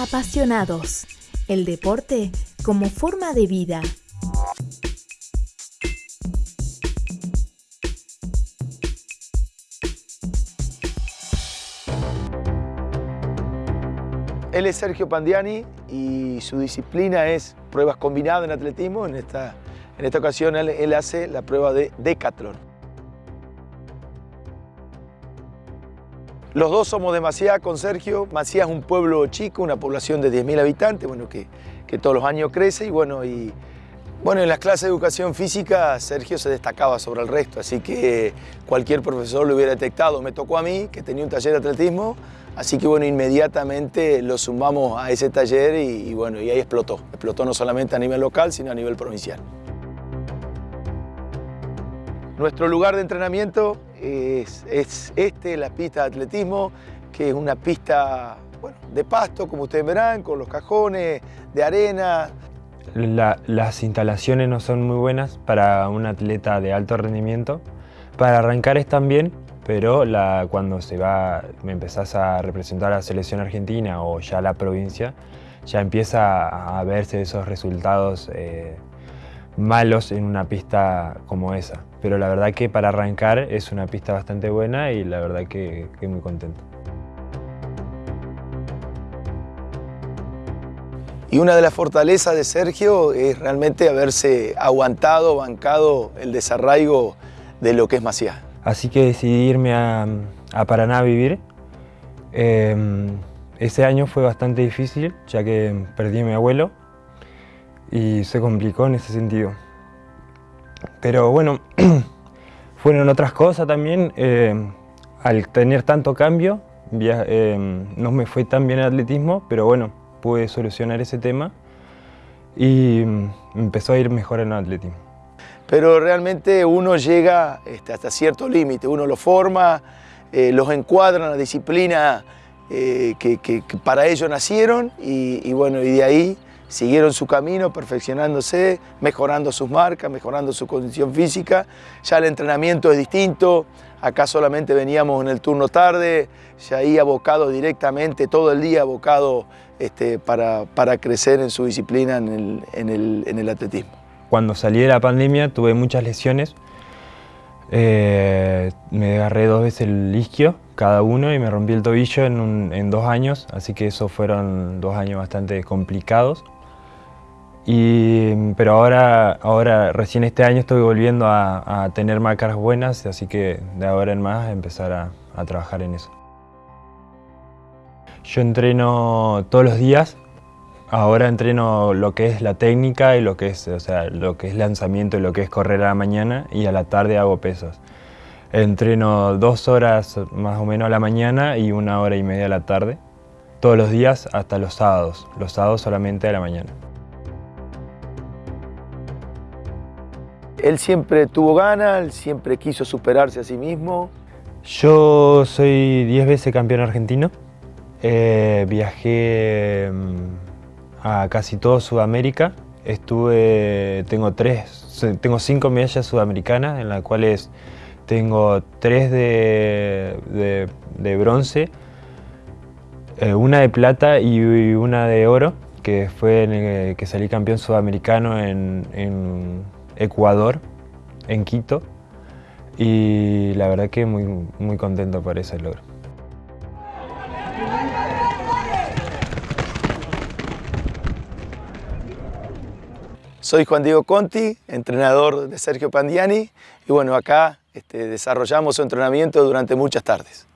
Apasionados. El deporte como forma de vida. Él es Sergio Pandiani y su disciplina es pruebas combinadas en atletismo. En esta, en esta ocasión él, él hace la prueba de decatlón. Los dos somos de Maciá con Sergio. Maciá es un pueblo chico, una población de 10.000 habitantes, bueno, que, que, todos los años crece y bueno, y bueno, en las clases de educación física Sergio se destacaba sobre el resto, así que cualquier profesor lo hubiera detectado. Me tocó a mí, que tenía un taller de atletismo, así que bueno, inmediatamente lo sumamos a ese taller y, y bueno, y ahí explotó. Explotó no solamente a nivel local, sino a nivel provincial. Nuestro lugar de entrenamiento es, es este, la pista de atletismo, que es una pista bueno, de pasto, como ustedes verán, con los cajones de arena. La, las instalaciones no son muy buenas para un atleta de alto rendimiento. Para arrancar están bien, pero cuando se va, me empezás a representar a la selección argentina o ya la provincia, ya empieza a verse esos resultados eh, malos en una pista como esa. Pero la verdad que para arrancar es una pista bastante buena y la verdad que, que muy contento. Y una de las fortalezas de Sergio es realmente haberse aguantado, bancado el desarraigo de lo que es Maciá. Así que decidí irme a, a Paraná a vivir. Eh, ese año fue bastante difícil, ya que perdí a mi abuelo y se complicó en ese sentido. Pero bueno, fueron otras cosas también. Eh, al tener tanto cambio, eh, no me fue tan bien el atletismo, pero bueno, pude solucionar ese tema y empezó a ir mejor en el atletismo. Pero realmente uno llega este, hasta cierto límite, uno lo forma, eh, los encuadra en la disciplina eh, que, para ellos nacieron y, y, bueno, y de ahí siguieron su camino perfeccionándose, mejorando sus marcas, mejorando su condición física. Ya el entrenamiento es distinto, acá solamente veníamos en el turno tarde, ya ahí abocado directamente, todo el día abocado este, para, para, crecer en su disciplina en el, en, el, en el, atletismo. Cuando salí de la pandemia tuve muchas lesiones. Eh, me agarré dos veces el isquio, cada uno, y me rompí el tobillo en, en dos años, así que esos fueron dos años bastante complicados. Pero ahora, ahora, recién este año estoy volviendo a, a, tener marcas buenas, así que de ahora en más empezar a, a trabajar en eso. Yo entreno todos los días. Ahora entreno lo que es la técnica y lo que es, o sea, lo que es lanzamiento y lo que es correr a la mañana y a la tarde hago pesas. Entreno dos horas más o menos a la mañana y una hora y media a la tarde. Todos los días hasta los sábados. Los sábados solamente a la mañana. Él siempre tuvo ganas, él siempre quiso superarse a sí mismo. Yo soy 10 veces campeón argentino. Eh, viajé mm, a casi todo Sudamérica. Estuve, tengo tres, tengo cinco medallas sudamericanas, en las cuales tengo tres de, bronce, eh, una de plata y una de oro, que fue en el que salí campeón sudamericano en Ecuador, en Quito. Y la verdad que muy, muy contento por ese logro. Soy Juan Diego Conti, entrenador de Sergio Pandiani y bueno, acá este, desarrollamos su entrenamiento durante muchas tardes.